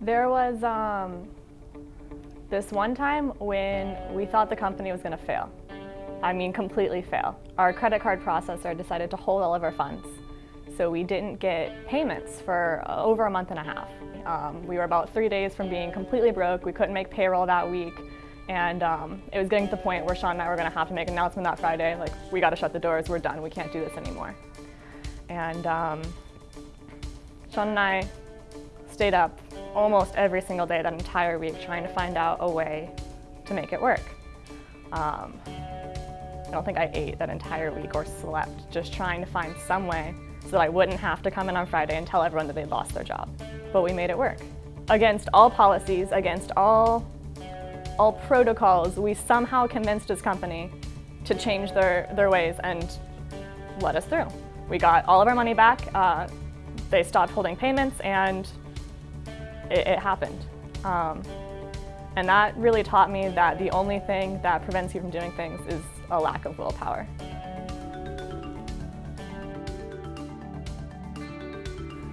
There was um, this one time when we thought the company was going to fail. I mean, completely fail. Our credit card processor decided to hold all of our funds. So we didn't get payments for over a month and a half. Um, we were about three days from being completely broke. We couldn't make payroll that week. And um, it was getting to the point where Sean and I were going to have to make an announcement that Friday, like, we got to shut the doors, we're done, we can't do this anymore. And um, Sean and I stayed up almost every single day that entire week trying to find out a way to make it work. Um, I don't think I ate that entire week or slept, just trying to find some way so that I wouldn't have to come in on Friday and tell everyone that they'd lost their job. But we made it work. Against all policies, against all, all protocols, we somehow convinced this company to change their, their ways and let us through. We got all of our money back, uh, they stopped holding payments, and it, it happened. Um, and that really taught me that the only thing that prevents you from doing things is a lack of willpower.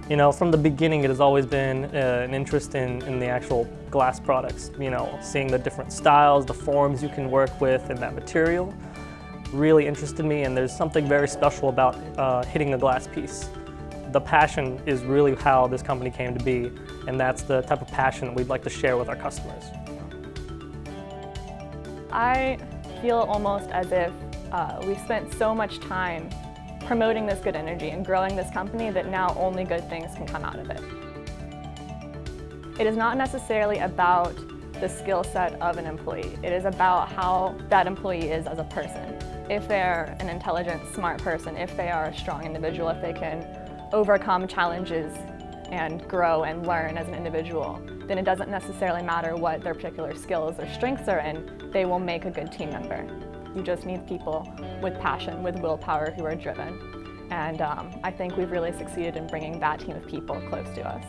You know, from the beginning it has always been uh, an interest in, in the actual glass products. You know, seeing the different styles, the forms you can work with and that material really interested me and there's something very special about uh, hitting a glass piece the passion is really how this company came to be, and that's the type of passion that we'd like to share with our customers. I feel almost as if uh, we've spent so much time promoting this good energy and growing this company that now only good things can come out of it. It is not necessarily about the skill set of an employee. It is about how that employee is as a person. If they're an intelligent, smart person, if they are a strong individual, if they can overcome challenges and grow and learn as an individual, then it doesn't necessarily matter what their particular skills or strengths are in, they will make a good team member. You just need people with passion, with willpower who are driven. And um, I think we've really succeeded in bringing that team of people close to us.